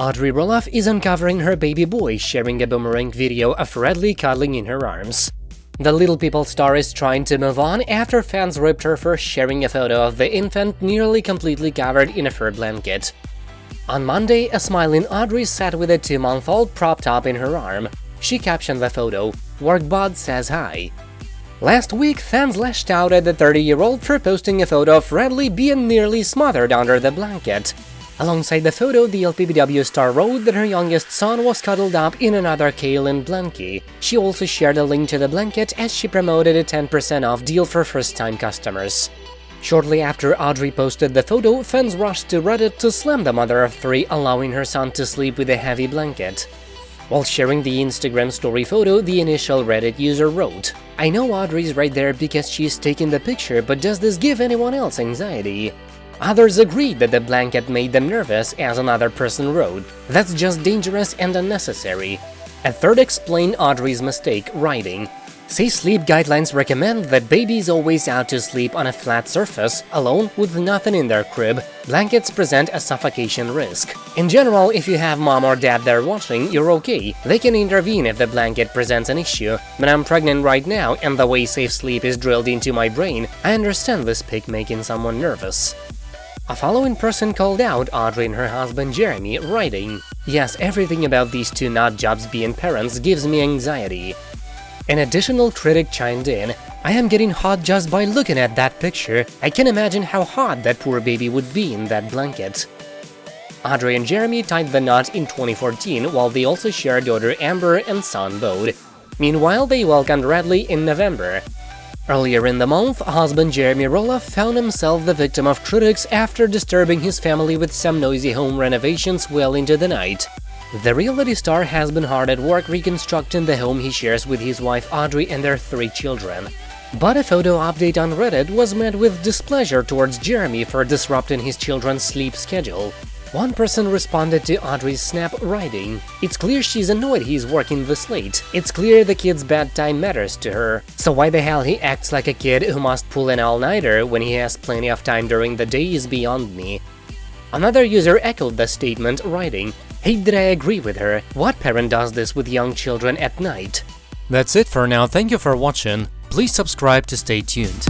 Audrey Roloff is uncovering her baby boy sharing a boomerang video of Radley cuddling in her arms. The Little People star is trying to move on after fans ripped her for sharing a photo of the infant nearly completely covered in a fur blanket. On Monday, a smiling Audrey sat with a two-month-old propped up in her arm. She captioned the photo, Workbot says hi. Last week, fans lashed out at the 30-year-old for posting a photo of Radley being nearly smothered under the blanket. Alongside the photo, the LPBW star wrote that her youngest son was cuddled up in another Kailin blankie. She also shared a link to the blanket as she promoted a 10% off deal for first-time customers. Shortly after Audrey posted the photo, fans rushed to Reddit to slam the mother of three, allowing her son to sleep with a heavy blanket. While sharing the Instagram story photo, the initial Reddit user wrote, I know Audrey's right there because she's taking the picture, but does this give anyone else anxiety? Others agreed that the blanket made them nervous, as another person wrote. That's just dangerous and unnecessary. A third explained Audrey's mistake, writing, Say sleep guidelines recommend that babies always out to sleep on a flat surface, alone, with nothing in their crib. Blankets present a suffocation risk. In general, if you have mom or dad there watching, you're okay. They can intervene if the blanket presents an issue. But I'm pregnant right now, and the way safe sleep is drilled into my brain, I understand this pic making someone nervous. A following person called out Audrey and her husband Jeremy, writing, Yes, everything about these two nut jobs being parents gives me anxiety. An additional critic chimed in, I am getting hot just by looking at that picture, I can imagine how hot that poor baby would be in that blanket. Audrey and Jeremy tied the knot in 2014 while they also shared daughter Ember and son Bode. Meanwhile, they welcomed Radley in November. Earlier in the month, husband Jeremy Roloff found himself the victim of critics after disturbing his family with some noisy home renovations well into the night. The reality star has been hard at work reconstructing the home he shares with his wife Audrey and their three children. But a photo update on Reddit was met with displeasure towards Jeremy for disrupting his children's sleep schedule. One person responded to Audrey's snap writing, It's clear she's annoyed he's working this late. It's clear the kid's bedtime matters to her. So why the hell he acts like a kid who must pull an all-nighter when he has plenty of time during the day is beyond me. Another user echoed the statement, writing, Hey, did I agree with her? What parent does this with young children at night? That's it for now, thank you for watching, please subscribe to stay tuned.